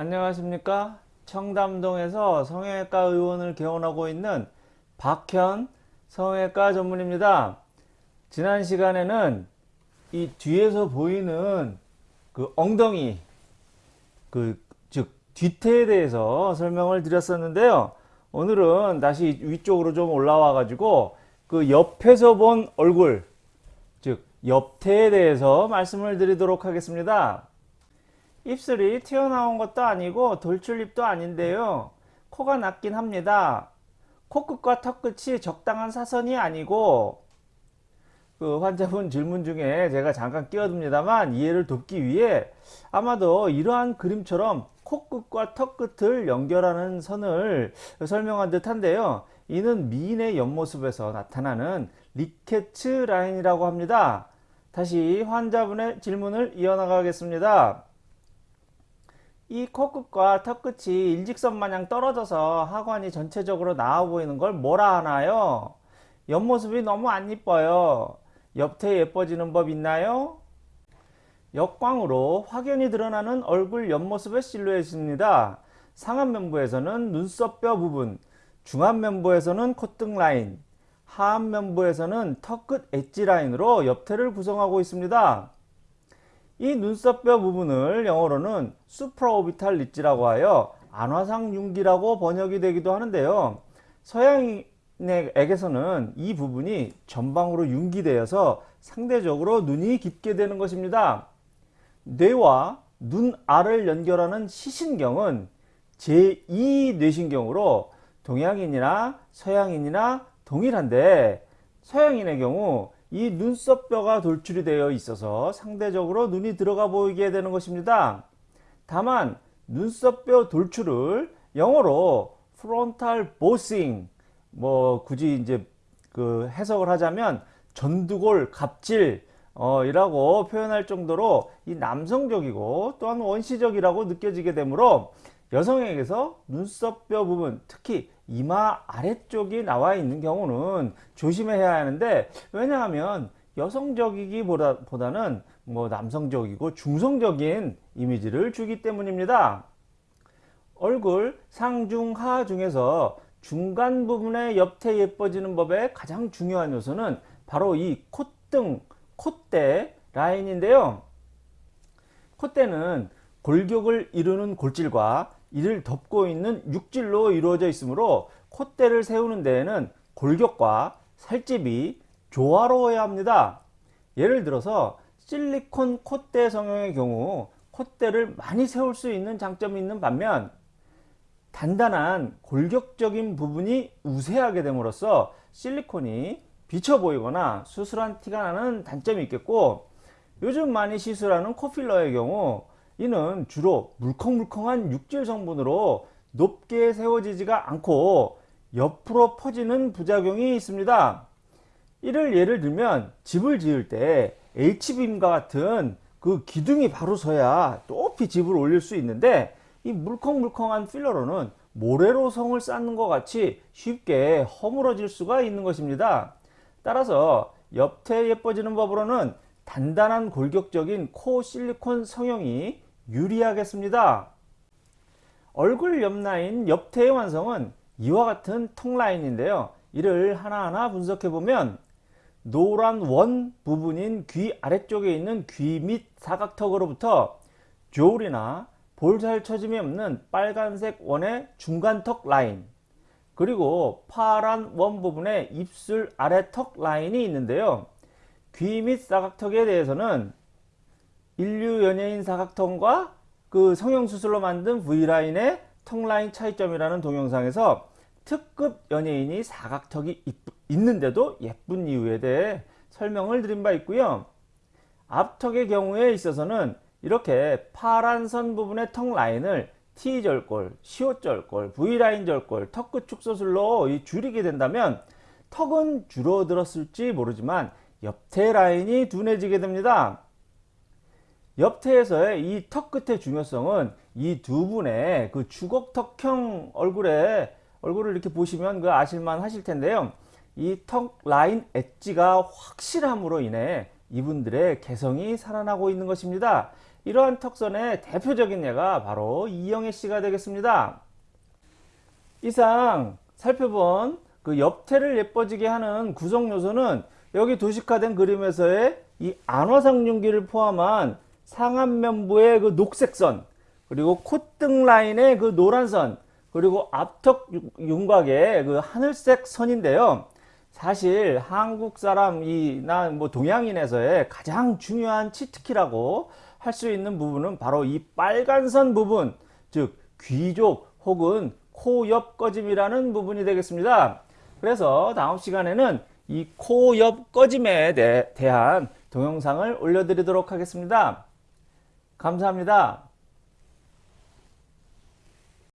안녕하십니까? 청담동에서 성형외과 의원을 개원하고 있는 박현 성형외과 전문입니다. 지난 시간에는 이 뒤에서 보이는 그 엉덩이 그 즉 뒤태에 대해서 설명을 드렸었는데요. 오늘은 다시 위쪽으로 좀 올라와 가지고 그 옆에서 본 얼굴 즉 옆태에 대해서 말씀을 드리도록 하겠습니다 입술이 튀어나온 것도 아니고 돌출입도 아닌데요. 코가 낮긴 합니다. 코끝과 턱끝이 적당한 사선이 아니고 그 환자분 질문 중에 제가 잠깐 끼어듭니다만 이해를 돕기 위해 아마도 이러한 그림처럼 코끝과 턱끝을 연결하는 선을 설명한 듯한데요. 이는 미인의 옆모습에서 나타나는 리케츠 라인이라고 합니다. 다시 환자분의 질문을 이어나가겠습니다. 이 코끝과 턱끝이 일직선 마냥 떨어져서 하관이 전체적으로 나와 보이는 걸 뭐라 하나요? 옆모습이 너무 안 이뻐요. 옆태 예뻐지는 법 있나요? 역광으로 확연히 드러나는 얼굴 옆모습의 실루엣입니다. 상안면부에서는 눈썹뼈 부분, 중안면부에서는 콧등 라인, 하안면부에서는 턱끝 엣지 라인으로 옆태를 구성하고 있습니다. 이 눈썹뼈 부분을 영어로는 수프라오비탈 리지라고 하여 안화상 융기라고 번역이 되기도 하는데요. 서양인에게서는 이 부분이 전방으로 융기되어서 상대적으로 눈이 깊게 되는 것입니다. 뇌와 눈 알을 연결하는 시신경은 제2 뇌신경으로 동양인이나 서양인이나 동일한데 서양인의 경우 이 눈썹뼈가 돌출이 되어 있어서 상대적으로 눈이 들어가 보이게 되는 것입니다. 다만 눈썹뼈 돌출을 영어로 frontal bossing 뭐 굳이 이제 그 해석을 하자면 전두골 갑질 어, 이라고 표현할 정도로 이 남성적이고 또한 원시적이라고 느껴지게 되므로 여성에게서 눈썹뼈 부분 특히 이마 아래쪽이 나와 있는 경우는 조심해야 하는데 왜냐하면 여성적이기보다는 뭐 남성적이고 중성적인 이미지를 주기 때문입니다. 얼굴 상중하 중에서 중간 부분의 옆태 예뻐지는 법의 가장 중요한 요소는 바로 이 콧등, 콧대 라인인데요. 콧대는 골격을 이루는 골질과 이를 덮고 있는 육질로 이루어져 있으므로 콧대를 세우는 데에는 골격과 살집이 조화로워야 합니다. 예를 들어서 실리콘 콧대 성형의 경우 콧대를 많이 세울 수 있는 장점이 있는 반면 단단한 골격적인 부분이 우세하게 됨으로써 실리콘이 비쳐 보이거나 수술한 티가 나는 단점이 있겠고 요즘 많이 시술하는 코필러의 경우 이는 주로 물컹물컹한 육질 성분으로 높게 세워지지가 않고 옆으로 퍼지는 부작용이 있습니다. 이를 예를 들면 집을 지을 때 H빔과 같은 그 기둥이 바로 서야 높이 집을 올릴 수 있는데 이 물컹물컹한 필러로는 모래로 성을 쌓는 것 같이 쉽게 허물어질 수가 있는 것입니다. 따라서 옆태 예뻐지는 법으로는 단단한 골격적인 코 실리콘 성형이 유리하겠습니다. 얼굴 옆라인 옆태의 완성은 이와 같은 턱 라인인데요. 이를 하나하나 분석해 보면 노란 원 부분인 귀 아래쪽에 있는 귀 밑 사각턱으로부터 조울이나 볼살 처짐이 없는 빨간색 원의 중간 턱 라인 그리고 파란 원 부분의 입술 아래 턱 라인이 있는데요. 귀 밑 사각턱에 대해서는 인류 연예인 사각턱과 그 성형수술로 만든 V라인의 턱라인 차이점이라는 동영상에서 특급 연예인이 사각턱이 있는데도 예쁜 이유에 대해 설명을 드린 바 있고요. 앞턱의 경우에 있어서는 이렇게 파란 선 부분의 턱 라인을 T절골, 시옷절골, V라인 절골, 턱끝 축소술로 줄이게 된다면 턱은 줄어들었을지 모르지만 옆태 라인이 둔해지게 됩니다. 옆태에서의 이 턱 끝의 중요성은 이 두 분의 그 주걱턱형 얼굴에 얼굴을 이렇게 보시면 그 아실만 하실 텐데요. 이 턱 라인 엣지가 확실함으로 인해 이분들의 개성이 살아나고 있는 것입니다. 이러한 턱선의 대표적인 예가 바로 이영애 씨가 되겠습니다. 이상 살펴본 그 옆태를 예뻐지게 하는 구성 요소는 여기 도식화된 그림에서의 이 안화상륜기를 포함한 상안면부의 그 녹색선 그리고 콧등 라인의 그 노란선 그리고 앞턱 윤곽의 그 하늘색 선인데요. 사실 한국 사람이나 뭐 동양인에서의 가장 중요한 치트키라고 할 수 있는 부분은 바로 이 빨간 선 부분, 즉 귀족 혹은 코 옆 꺼짐이라는 부분이 되겠습니다. 그래서 다음 시간에는 이 코 옆 꺼짐에 대, 대한 동영상을 올려드리도록 하겠습니다. 감사합니다.